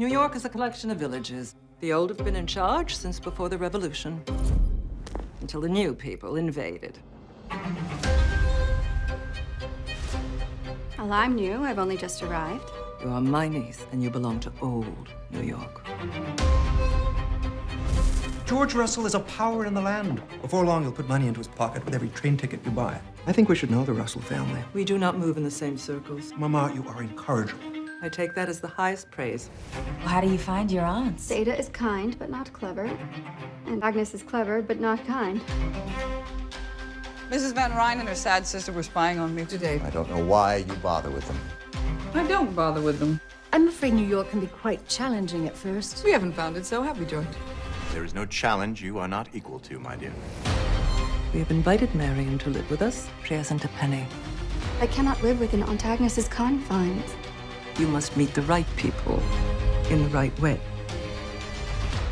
New York is a collection of villages. The old have been in charge since before the revolution, until the new people invaded. Well, I'm new. I've only just arrived. You are my niece, and you belong to old New York. George Russell is a power in the land. Before long, he'll put money into his pocket with every train ticket you buy. I think we should know the Russell family. We do not move in the same circles. Mama, you are incorrigible. I take that as the highest praise. Well, how do you find your aunts? Ada is kind, but not clever. And Agnes is clever, but not kind. Mrs. Van Rhijn and her sad sister were spying on me today. I don't know why you bother with them. I don't bother with them. I'm afraid New York can be quite challenging at first. We haven't found it so, have we, George? There is no challenge you are not equal to, my dear. We have invited Marian to live with us. She hasn't a penny. I cannot live within Aunt Agnes's confines. You must meet the right people in the right way.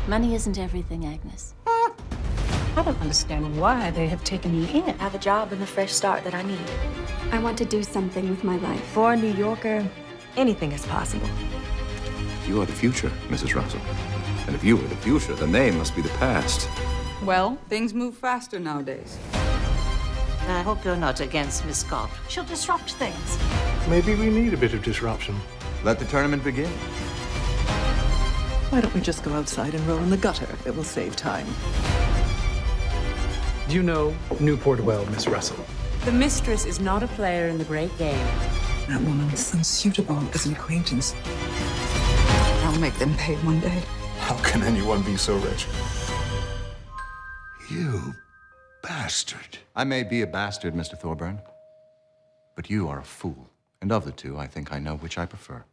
Money isn't everything, Agnes. I don't understand why they have taken me in. I have a job and the fresh start that I need. I want to do something with my life. For a New Yorker, anything is possible. You are the future, Mrs. Russell. And if you are the future, then they must be the past. Well, things move faster nowadays. I hope you're not against Miss Scott. She'll disrupt things. Maybe we need a bit of disruption. Let the tournament begin. Why don't we just go outside and roll in the gutter? It will save time. Do you know Newport well, Miss Russell? The mistress is not a player in the great game. That woman is unsuitable as an acquaintance. I'll make them pay one day. How can anyone be so rich? You bastard. I may be a bastard, Mr. Thorburn, but you are a fool. And of the two, I think I know which I prefer.